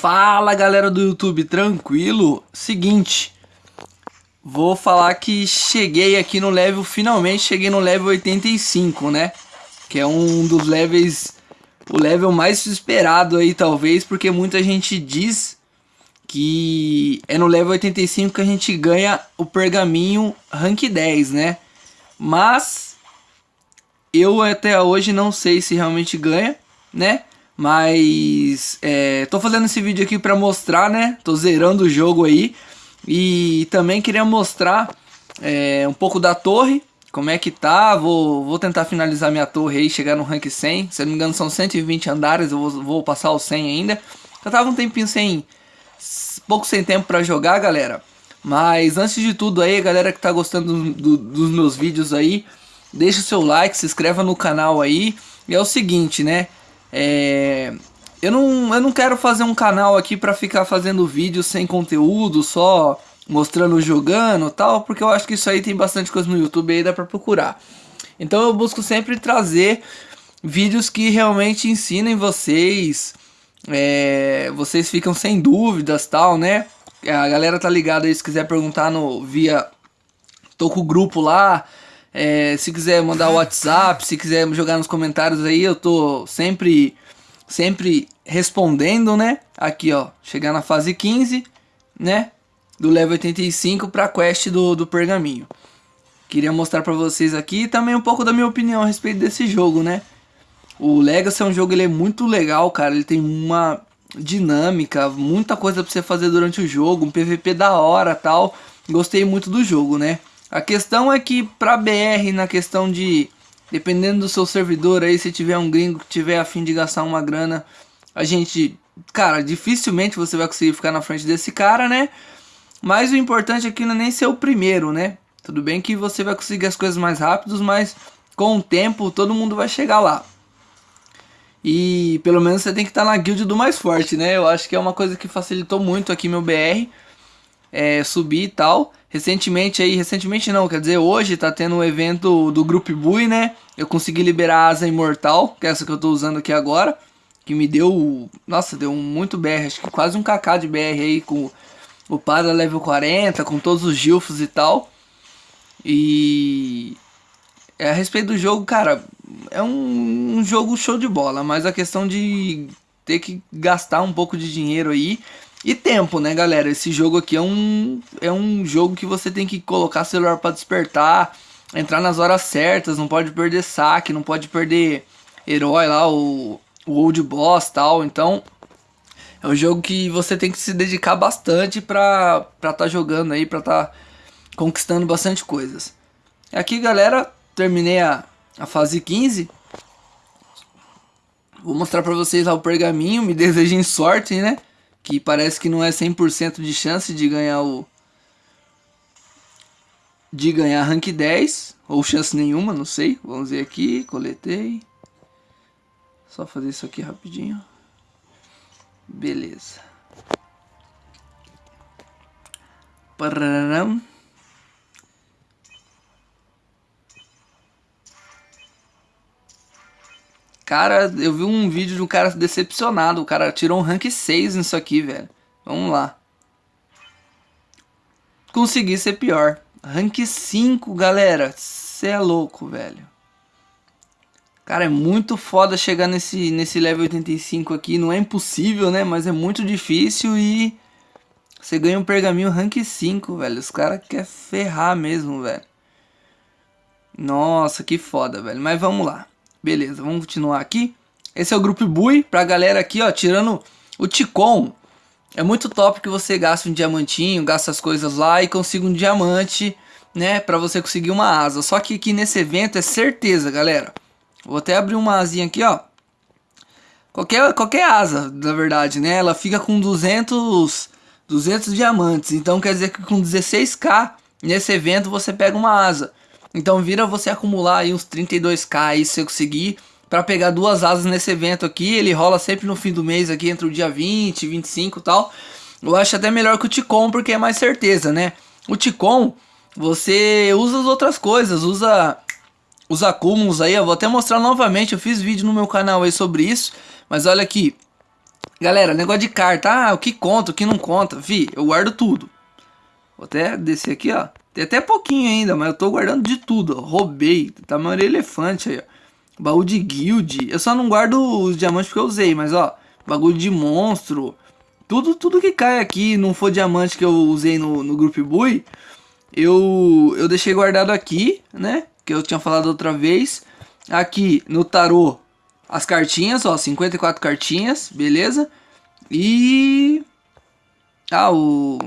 Fala galera do YouTube, tranquilo? Seguinte, vou falar que cheguei aqui no level, finalmente cheguei no level 85, né? Que é um dos levels, o level mais esperado aí talvez, porque muita gente diz que é no level 85 que a gente ganha o pergaminho rank 10, né? Mas eu até hoje não sei se realmente ganha, né? Mas é, tô fazendo esse vídeo aqui para mostrar, né? Tô zerando o jogo aí. E também queria mostrar é, um pouco da torre, como é que tá. Vou, vou tentar finalizar minha torre aí, chegar no rank 100. Se não me engano são 120 andares, eu vou, vou passar os 100 ainda. Eu tava um tempinho sem... Pouco sem tempo para jogar, galera. Mas antes de tudo aí, galera que tá gostando do, do, dos meus vídeos aí, deixa o seu like, se inscreva no canal aí. E é o seguinte, né? É, eu, não, eu não quero fazer um canal aqui para ficar fazendo vídeos sem conteúdo, só mostrando jogando tal, porque eu acho que isso aí tem bastante coisa no YouTube aí, dá pra procurar. Então eu busco sempre trazer vídeos que realmente ensinem vocês, é, vocês ficam sem dúvidas tal, né? A galera tá ligada aí, se quiser perguntar no via... Tô com o grupo lá, é, se quiser mandar WhatsApp, se quiser jogar nos comentários aí, eu tô sempre, sempre respondendo, né? Aqui, ó, chegar na fase 15, né? Do level 85 pra quest do, do pergaminho. Queria mostrar pra vocês aqui também um pouco da minha opinião a respeito desse jogo, né? O Legacy é um jogo, ele é muito legal, cara. Ele tem uma dinâmica, muita coisa pra você fazer durante o jogo, um PVP da hora tal. Gostei muito do jogo, né? A questão é que para BR, na questão de, dependendo do seu servidor aí, se tiver um gringo que tiver a fim de gastar uma grana, a gente, cara, dificilmente você vai conseguir ficar na frente desse cara, né? Mas o importante aqui não é nem ser o primeiro, né? Tudo bem que você vai conseguir as coisas mais rápidos, mas com o tempo todo mundo vai chegar lá. E pelo menos você tem que estar tá na guild do mais forte, né? Eu acho que é uma coisa que facilitou muito aqui meu BR é, subir e tal. Recentemente aí, recentemente não, quer dizer, hoje tá tendo um evento do Group Bui, né? Eu consegui liberar a asa imortal, que é essa que eu tô usando aqui agora. Que me deu, nossa, deu muito BR, acho que quase um kk de BR aí com o Pada level 40, com todos os gilfos e tal. E é, a respeito do jogo, cara, é um, um jogo show de bola, mas a questão de ter que gastar um pouco de dinheiro aí e tempo, né, galera? Esse jogo aqui é um, é um jogo que você tem que colocar celular para despertar, entrar nas horas certas, não pode perder saque, não pode perder herói lá, o, o old boss tal. Então, é um jogo que você tem que se dedicar bastante pra estar tá jogando aí, pra estar tá conquistando bastante coisas. Aqui, galera, terminei a, a fase 15. Vou mostrar pra vocês lá o pergaminho, me desejem sorte, né? Que parece que não é 100% de chance de ganhar o de ganhar rank 10 ou chance nenhuma, não sei. Vamos ver aqui, coletei. Só fazer isso aqui rapidinho. Beleza. Pararam. Cara, eu vi um vídeo de um cara decepcionado. O cara tirou um rank 6 nisso aqui, velho. Vamos lá. Consegui ser pior. Rank 5, galera. Você é louco, velho. Cara, é muito foda chegar nesse, nesse level 85 aqui. Não é impossível, né? Mas é muito difícil e... Você ganha um pergaminho rank 5, velho. Os caras querem ferrar mesmo, velho. Nossa, que foda, velho. Mas vamos lá. Beleza, vamos continuar aqui. Esse é o grupo Bui, pra galera aqui, ó, tirando o Ticon. É muito top que você gasta um diamantinho, gasta as coisas lá e consiga um diamante, né, pra você conseguir uma asa. Só que aqui nesse evento é certeza, galera. Vou até abrir uma asinha aqui, ó. Qualquer, qualquer asa, na verdade, né, ela fica com 200, 200 diamantes. Então quer dizer que com 16k nesse evento você pega uma asa. Então vira você acumular aí uns 32k aí se você conseguir para pegar duas asas nesse evento aqui. Ele rola sempre no fim do mês aqui entre o dia 20 e 25 e tal. Eu acho até melhor que o Ticom porque é mais certeza, né? O Ticom você usa as outras coisas, usa os acúmulos aí. Eu vou até mostrar novamente, eu fiz vídeo no meu canal aí sobre isso. Mas olha aqui, Galera, negócio de carta. Ah, o que conta, o que não conta. Vi, eu guardo tudo. Vou até descer aqui, ó. Tem até pouquinho ainda, mas eu tô guardando de tudo. Ó. Roubei. Tamanho elefante aí, ó. Baú de guild. Eu só não guardo os diamantes porque eu usei, mas ó. Bagulho de monstro. Tudo, tudo que cai aqui, não for diamante que eu usei no, no Group Bui, eu, eu deixei guardado aqui, né? Que eu tinha falado outra vez. Aqui no tarô, as cartinhas, ó, 54 cartinhas, beleza? E... Ah, o...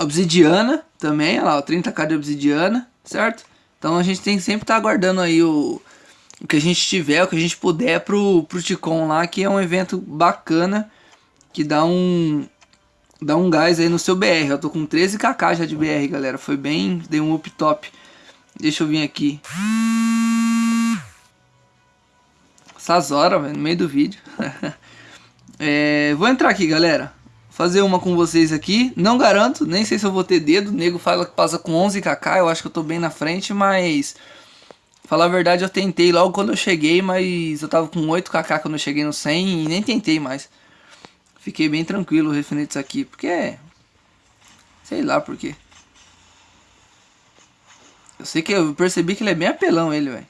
Obsidiana também, olha lá, 30k de obsidiana, certo? Então a gente tem que sempre estar tá guardando aí o, o que a gente tiver, o que a gente puder pro, pro Ticon lá, que é um evento bacana, que dá um, dá um gás aí no seu BR. Eu tô com 13kk já de BR, galera, foi bem, dei um up top. Deixa eu vir aqui. Essas horas, no meio do vídeo. é, vou entrar aqui, galera. Fazer uma com vocês aqui. Não garanto, nem sei se eu vou ter dedo. O nego fala que passa com 11kk. Eu acho que eu tô bem na frente, mas... Falar a verdade, eu tentei logo quando eu cheguei, mas eu tava com 8kk quando eu cheguei no 100 e nem tentei mais. Fiquei bem tranquilo referente isso aqui, porque... Sei lá por quê. Eu sei que eu percebi que ele é bem apelão, ele, velho.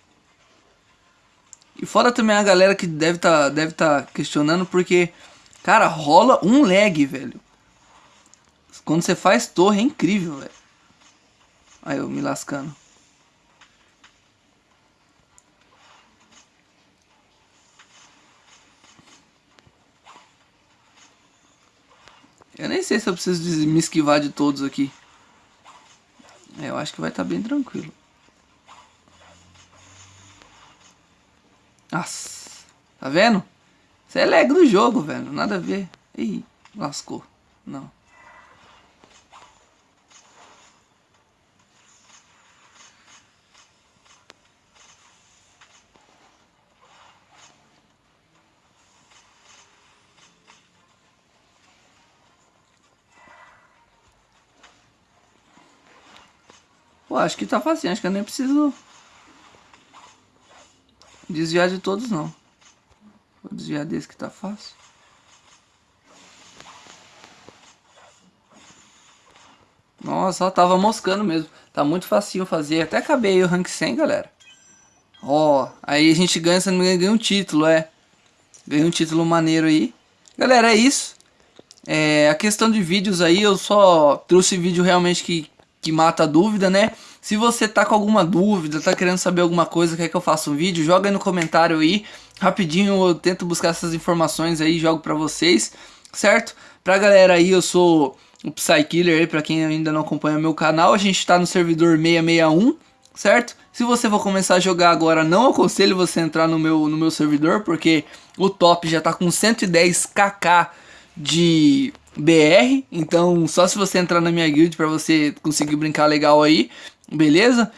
E fora também a galera que deve tá, deve tá questionando porque, cara, rola um lag, velho. Quando você faz torre é incrível, velho. Aí eu me lascando. Eu nem sei se eu preciso me esquivar de todos aqui. É, eu acho que vai estar tá bem tranquilo. Nossa, tá vendo? Isso é lag do jogo, velho. Nada a ver. Ih, lascou. Não. Pô, acho que tá fácil. Acho que eu nem preciso desviar de todos não. Vou desviar desse que tá fácil. Nossa, tava moscando mesmo. Tá muito facinho fazer. Até acabei o rank 100, galera. Ó, aí a gente ganha, se não me ganha um título, é. Ganha um título maneiro aí. Galera, é isso. É, a questão de vídeos aí, eu só trouxe vídeo realmente que, que mata a dúvida, né? Se você tá com alguma dúvida, tá querendo saber alguma coisa, quer que eu faça um vídeo, joga aí no comentário aí. Rapidinho eu tento buscar essas informações aí jogo pra vocês, certo? Pra galera aí, eu sou o Psykiller aí, pra quem ainda não acompanha meu canal. A gente tá no servidor 661, certo? Se você for começar a jogar agora, não aconselho você entrar no meu, no meu servidor, porque o top já tá com 110kk de BR, então só se você entrar na minha guild para você conseguir brincar legal aí. Beleza?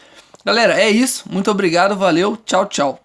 Galera, é isso. Muito obrigado, valeu, tchau, tchau.